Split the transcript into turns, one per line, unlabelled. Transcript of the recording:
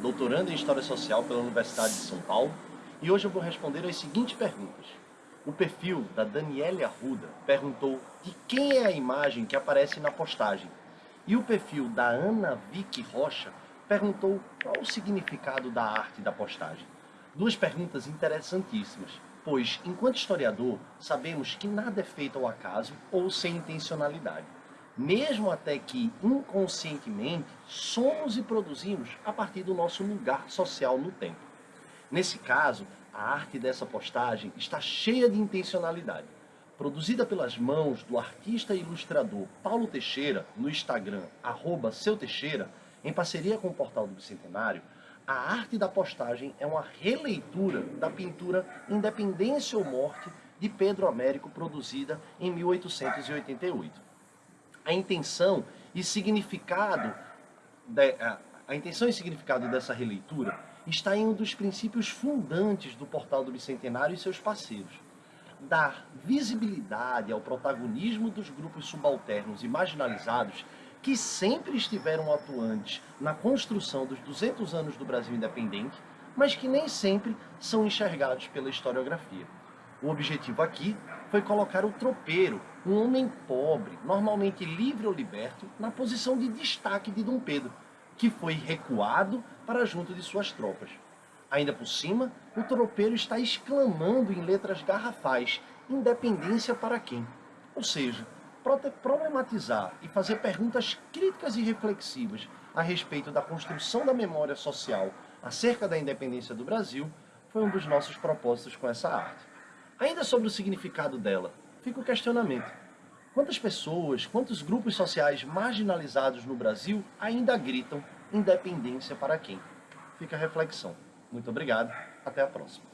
doutorando em História Social pela Universidade de São Paulo, e hoje eu vou responder as seguintes perguntas. O perfil da Daniele Arruda perguntou de quem é a imagem que aparece na postagem. E o perfil da Ana Vicky Rocha perguntou qual o significado da arte da postagem. Duas perguntas interessantíssimas, pois, enquanto historiador, sabemos que nada é feito ao acaso ou sem intencionalidade mesmo até que inconscientemente somos e produzimos a partir do nosso lugar social no tempo. Nesse caso, a arte dessa postagem está cheia de intencionalidade. Produzida pelas mãos do artista e ilustrador Paulo Teixeira no Instagram, arroba seu Teixeira, em parceria com o Portal do Bicentenário, a arte da postagem é uma releitura da pintura Independência ou Morte de Pedro Américo, produzida em 1888 a intenção e significado de, a, a intenção e significado dessa releitura está em um dos princípios fundantes do Portal do Bicentenário e seus parceiros. Dar visibilidade ao protagonismo dos grupos subalternos e marginalizados que sempre estiveram atuantes na construção dos 200 anos do Brasil independente, mas que nem sempre são enxergados pela historiografia. O objetivo aqui foi colocar o tropeiro, um homem pobre, normalmente livre ou liberto, na posição de destaque de Dom Pedro, que foi recuado para junto de suas tropas. Ainda por cima, o tropeiro está exclamando em letras garrafais, independência para quem? Ou seja, problematizar e fazer perguntas críticas e reflexivas a respeito da construção da memória social acerca da independência do Brasil foi um dos nossos propósitos com essa arte. Ainda sobre o significado dela, fica o questionamento. Quantas pessoas, quantos grupos sociais marginalizados no Brasil ainda gritam independência para quem? Fica a reflexão. Muito obrigado, até a próxima.